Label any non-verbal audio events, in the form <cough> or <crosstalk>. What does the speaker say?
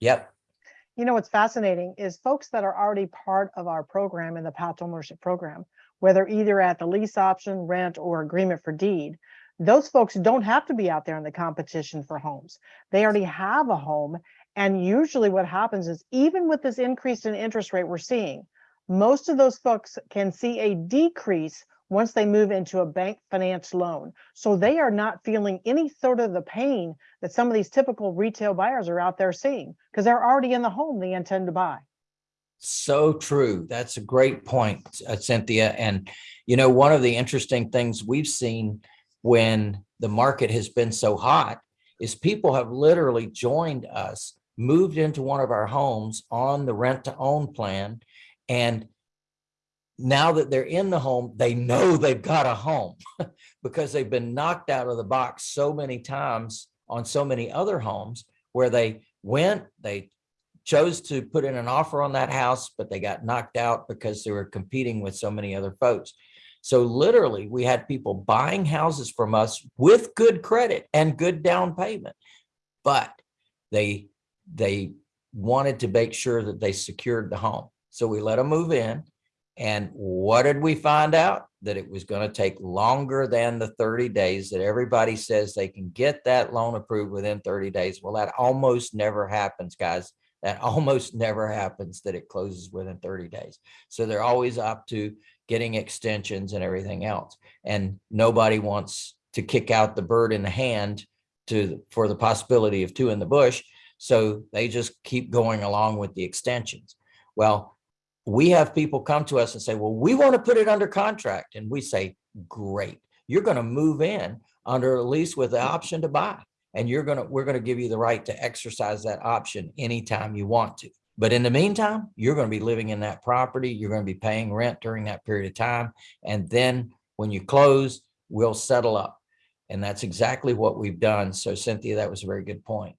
Yep. You know, what's fascinating is folks that are already part of our program in the path to ownership program, whether either at the lease option, rent, or agreement for deed, those folks don't have to be out there in the competition for homes. They already have a home. And usually what happens is even with this increase in interest rate we're seeing, most of those folks can see a decrease once they move into a bank finance loan. So they are not feeling any sort of the pain that some of these typical retail buyers are out there seeing because they're already in the home they intend to buy. So true. That's a great point, uh, Cynthia. And, you know, one of the interesting things we've seen when the market has been so hot is people have literally joined us, moved into one of our homes on the rent to own plan. And now that they're in the home, they know they've got a home <laughs> because they've been knocked out of the box so many times on so many other homes where they went, they chose to put in an offer on that house, but they got knocked out because they were competing with so many other folks. So literally we had people buying houses from us with good credit and good down payment, but they, they wanted to make sure that they secured the home. So we let them move in and what did we find out? That it was going to take longer than the 30 days that everybody says they can get that loan approved within 30 days. Well, that almost never happens, guys. That <laughs> almost never happens that it closes within 30 days. So they're always up to getting extensions and everything else. And nobody wants to kick out the bird in the hand to for the possibility of two in the bush. So they just keep going along with the extensions. Well, we have people come to us and say, well, we want to put it under contract. And we say, great, you're going to move in under a lease with the mm. option to buy. And you're going to, we're going to give you the right to exercise that option anytime you want to. But in the meantime, you're going to be living in that property. You're going to be paying rent during that period of time. And then when you close, we'll settle up. And that's exactly what we've done. So Cynthia, that was a very good point.